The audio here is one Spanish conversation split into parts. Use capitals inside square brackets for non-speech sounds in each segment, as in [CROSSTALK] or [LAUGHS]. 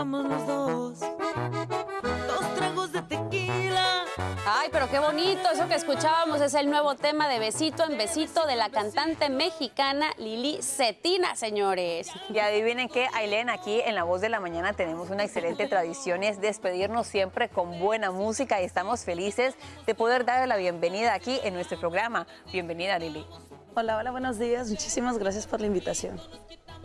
tomamos los dos. Dos tragos de tequila. Ay, pero qué bonito. Eso que escuchábamos es el nuevo tema de Besito en Besito de la cantante mexicana Lili Cetina, señores. Y adivinen qué, Ailén, aquí en La Voz de la Mañana tenemos una excelente tradición es despedirnos siempre con buena música y estamos felices de poder darle la bienvenida aquí en nuestro programa. Bienvenida, Lili. Hola, hola, buenos días. Muchísimas gracias por la invitación.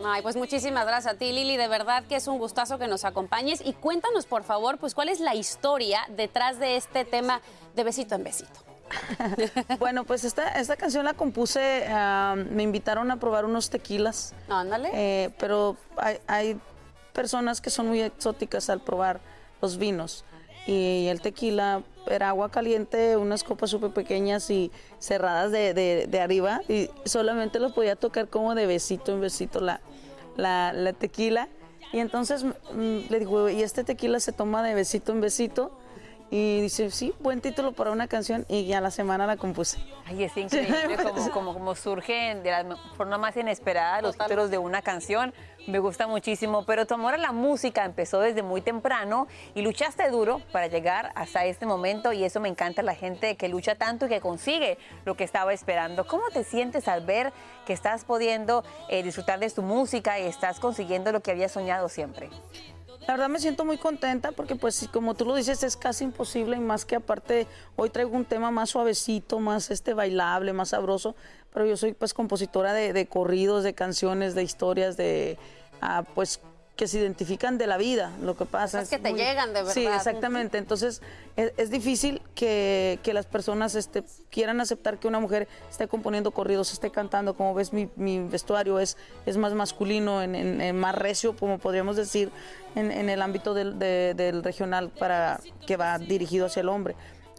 Ay, pues muchísimas gracias a ti, Lili. De verdad que es un gustazo que nos acompañes. Y cuéntanos, por favor, pues cuál es la historia detrás de este tema de besito en besito. [LAUGHS] bueno, pues esta, esta canción la compuse, uh, me invitaron a probar unos tequilas. Ándale. Eh, pero hay, hay, personas que son muy exóticas al probar los vinos. Y el tequila era agua caliente, unas copas súper pequeñas y cerradas de, de, de, arriba. Y solamente lo podía tocar como de besito en besito la, la, la tequila. Y entonces mmm, le digo, ¿y este tequila se toma de besito en besito? Y dice, sí, buen título para una canción y ya la semana la compuse. Ay, es [LAUGHS] increíble como, como, como surgen de la forma más inesperada los Total. títulos de una canción. Me gusta muchísimo, pero tu amor a la música empezó desde muy temprano y luchaste duro para llegar hasta este momento y eso me encanta la gente que lucha tanto y que consigue lo que estaba esperando. ¿Cómo te sientes al ver que estás pudiendo eh, disfrutar de tu música y estás consiguiendo lo que habías soñado siempre? La verdad me siento muy contenta porque pues como tú lo dices es casi imposible y más que aparte hoy traigo un tema más suavecito, más este bailable, más sabroso, pero yo soy pues compositora de, de corridos, de canciones, de historias, de uh, pues que se identifican de la vida, lo que pasa. Es que te muy, llegan de verdad. Sí, exactamente. Entonces es, es difícil que, que, las personas este, quieran aceptar que una mujer esté componiendo corridos, esté cantando. Como ves, mi, mi vestuario es, es más masculino, en, en, en, más recio, como podríamos decir, en, el ámbito del, de, del regional para que va dirigido hacia el hombre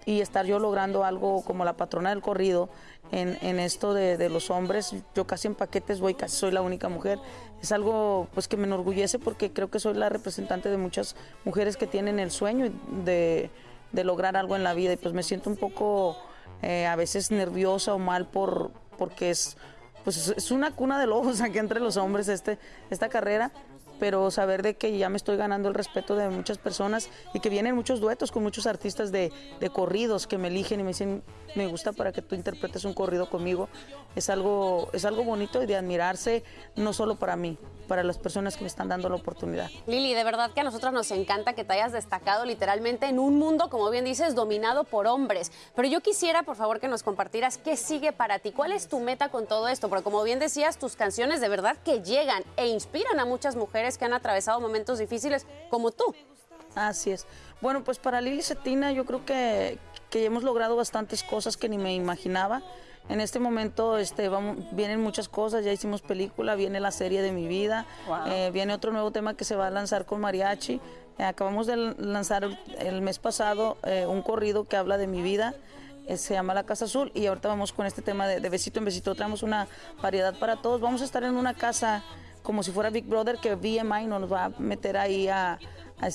y estar yo logrando algo como la patrona del corrido en, en esto de, de, los hombres. Yo casi en paquetes voy, casi soy la única mujer. Es algo pues que me enorgullece porque creo que soy la representante de muchas mujeres que tienen el sueño de, de lograr algo en la vida y pues me siento un poco eh, a veces nerviosa o mal por, porque es, pues es una cuna de lobos [LAUGHS] aquí entre los hombres este, esta carrera pero saber de que ya me estoy ganando el respeto de muchas personas y que vienen muchos duetos con muchos artistas de, de, corridos que me eligen y me dicen, me gusta para que tú interpretes un corrido conmigo. Es algo, es algo bonito y de admirarse, no solo para mí, para las personas que me están dando la oportunidad. Lili, de verdad que a nosotros nos encanta que te hayas destacado literalmente en un mundo, como bien dices, dominado por hombres. Pero yo quisiera, por favor, que nos compartieras qué sigue para ti, cuál es tu meta con todo esto, porque como bien decías, tus canciones de verdad que llegan e inspiran a muchas mujeres que han atravesado momentos difíciles como tú. Así es. Bueno, pues para Lili Cetina yo creo que, que hemos logrado bastantes cosas que ni me imaginaba. En este momento este, vamos, vienen muchas cosas, ya hicimos película, viene la serie de mi vida, wow. eh, viene otro nuevo tema que se va a lanzar con mariachi. Eh, acabamos de lanzar el, el mes pasado eh, un corrido que habla de mi vida eh, se llama La Casa Azul y ahorita vamos con este tema de, de besito en besito, traemos una variedad para todos. Vamos a estar en una casa como si fuera Big Brother, que BMI nos va a meter ahí a,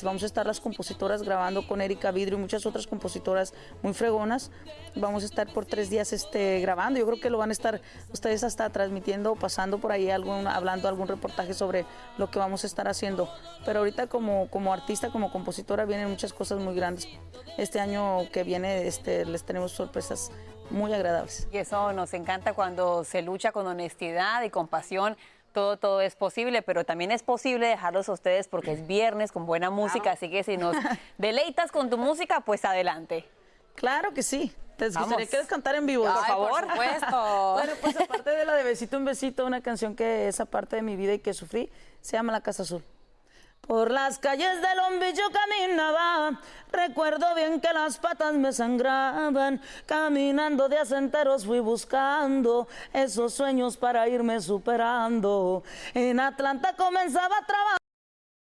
Vamos a estar las compositoras grabando con Erika Vidrio y muchas otras compositoras muy fregonas. Vamos a estar por tres días este, grabando. Yo creo que lo van a estar ustedes hasta transmitiendo, pasando por ahí, algún, hablando algún reportaje sobre lo que vamos a estar haciendo. Pero ahorita como, como artista, como compositora, vienen muchas cosas muy grandes. Este año que viene este, les tenemos sorpresas muy agradables. Y eso nos encanta cuando se lucha con honestidad y con pasión todo, todo es posible, pero también es posible dejarlos a ustedes porque es viernes con buena música, claro. así que si nos [LAUGHS] deleitas con tu música, pues adelante. Claro que sí. ¿Te gustaría quieres cantar en vivo, Ay, por favor? Por supuesto. [LAUGHS] bueno, pues aparte de la de Besito en Besito, una canción que es aparte de mi vida y que sufrí, se llama La Casa Azul. Por las calles del Lombillo caminaba, recuerdo bien que las patas me sangraban, caminando de asenteros fui buscando esos sueños para irme superando. En Atlanta comenzaba a trabajar.